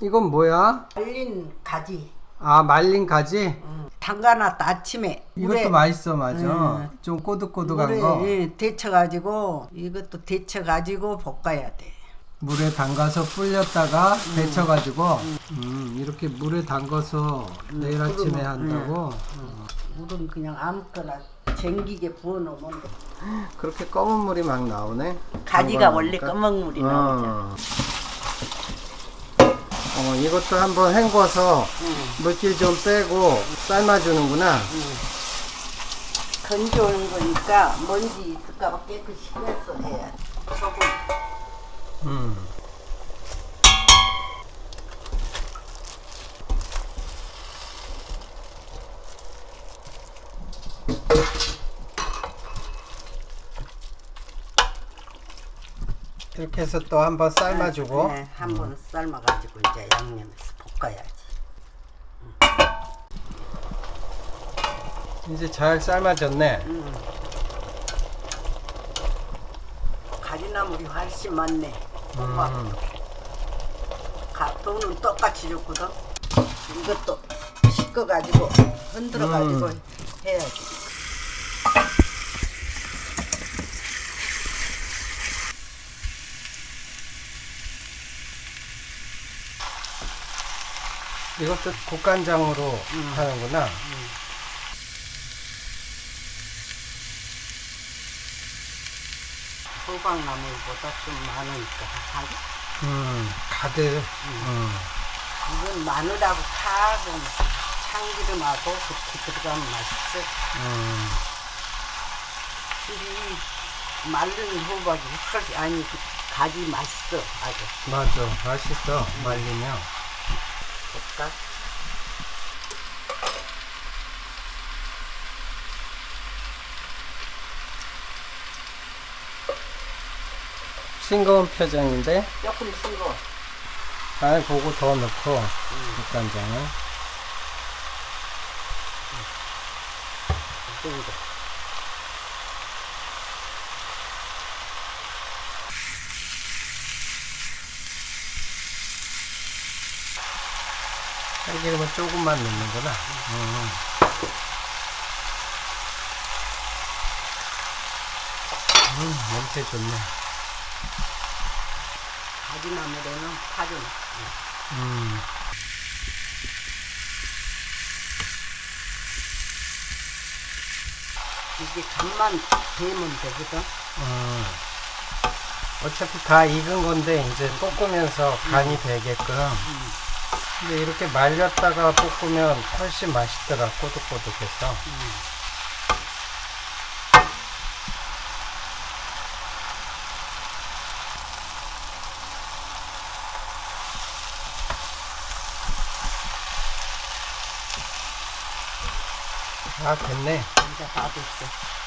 이건 뭐야? 말린 가지. 아 말린 가지? 응. 담가놨다 아침에. 이것도 맛있어 맞아. 음. 좀 꼬득꼬득한 물에 거. 예, 데쳐가지고 이것도 데쳐가지고 볶아야 돼. 물에 담가서 불렸다가 데쳐가지고 음, 이렇게 물에 담가서 내일 아침에 한다고 물은 그냥 아무거나 쟁기게 부어놓으면 돼. 그렇게 검은 물이 막 나오네 가지가 원래. 검은 물이 나오잖아. 어. 어, 이것도 한번 헹궈서 응. 물길 좀 빼고 삶아주는구나 건조한 거니까 먼지 있을까봐 깨끗이 해야 돼. 소금. 음. 이렇게 해서 또 한번 삶아주고 네, 한번 삶아가지고 이제 양념해서 볶아야지. 이제 잘 삶아졌네 음. 가지나물이 훨씬 많네. 음. 가, 돈은 똑같이 줬거든. 이것도 씻어가지고 흔들어가지고 음. 해야지. 이것도 국간장으로 하는구나 호박나물보다 좀 많으니까 하지. 음, 가득 음. 이건 마늘하고 파하고 참기름하고 그렇게 들어가면 맛있어. 음. 이 마른 호박이 훨씬 아니 그 가지 맛있어 아주. 맞아 맛있어 말리면 볶아. 싱거운 표정인데? 조금 싱거. 잘 보고 더 넣고 국간장을. 이 참기름은 조금만 넣는구나 음. 음, 냄새 좋네 가지나물에는 파전. 음. 이게 간만 배면 되거든. 음. 어차피 다 익은 건데 이제 볶으면서 간이 되게끔 근데 이렇게 말렸다가 볶으면 훨씬 맛있더라 꼬득꼬득해서. 아 됐네. 이제 다 됐어.